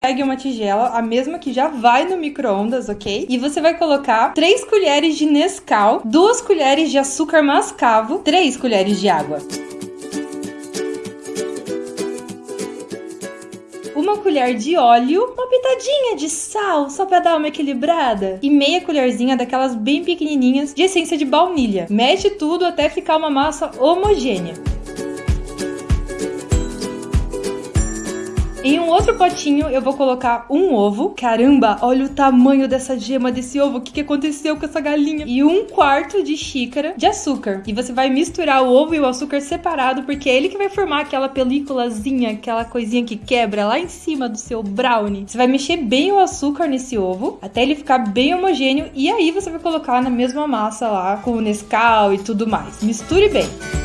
Pegue uma tigela, a mesma que já vai no micro-ondas, ok? E você vai colocar 3 colheres de Nescau, 2 colheres de açúcar mascavo, 3 colheres de água. uma colher de óleo, uma pitadinha de sal, só para dar uma equilibrada, e meia colherzinha daquelas bem pequenininhas de essência de baunilha. Mexe tudo até ficar uma massa homogênea. Em um outro potinho eu vou colocar um ovo. Caramba, olha o tamanho dessa gema desse ovo. O que, que aconteceu com essa galinha? E um quarto de xícara de açúcar. E você vai misturar o ovo e o açúcar separado, porque é ele que vai formar aquela películazinha, aquela coisinha que quebra lá em cima do seu brownie. Você vai mexer bem o açúcar nesse ovo, até ele ficar bem homogêneo. E aí você vai colocar na mesma massa lá, com o Nescau e tudo mais. Misture bem.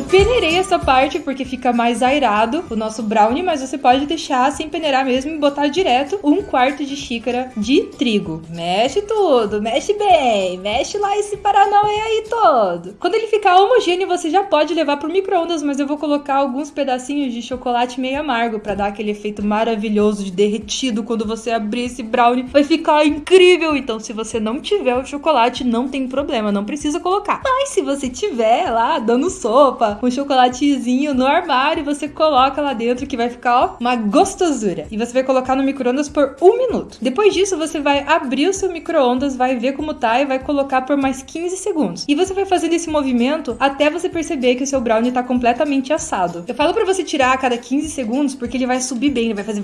Eu peneirei essa parte porque fica mais airado o nosso brownie, mas você pode deixar sem peneirar mesmo e botar direto um quarto de xícara de trigo. Mexe tudo, mexe bem, mexe lá esse paranauê aí todo. Quando ele ficar homogêneo, você já pode levar pro micro-ondas, mas eu vou colocar alguns pedacinhos de chocolate meio amargo para dar aquele efeito maravilhoso de derretido quando você abrir esse brownie. Vai ficar incrível! Então, se você não tiver o chocolate, não tem problema, não precisa colocar. Mas se você tiver lá dando sopa, um chocolatezinho no armário, você coloca lá dentro que vai ficar, ó, uma gostosura. E você vai colocar no micro-ondas por um minuto. Depois disso, você vai abrir o seu micro-ondas, vai ver como tá e vai colocar por mais 15 segundos. E você vai fazendo esse movimento até você perceber que o seu brownie tá completamente assado. Eu falo para você tirar a cada 15 segundos porque ele vai subir bem, ele vai fazer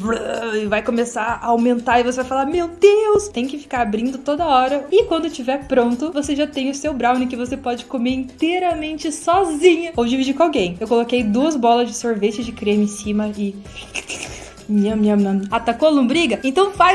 e vai começar a aumentar e você vai falar: "Meu Deus!". Tem que ficar abrindo toda hora. E quando tiver pronto, você já tem o seu brownie que você pode comer inteiramente sozinha ou dividir com alguém. Eu coloquei duas bolas de sorvete de creme em cima e. Nham, nham, nham. Atacou a lombriga? Então faz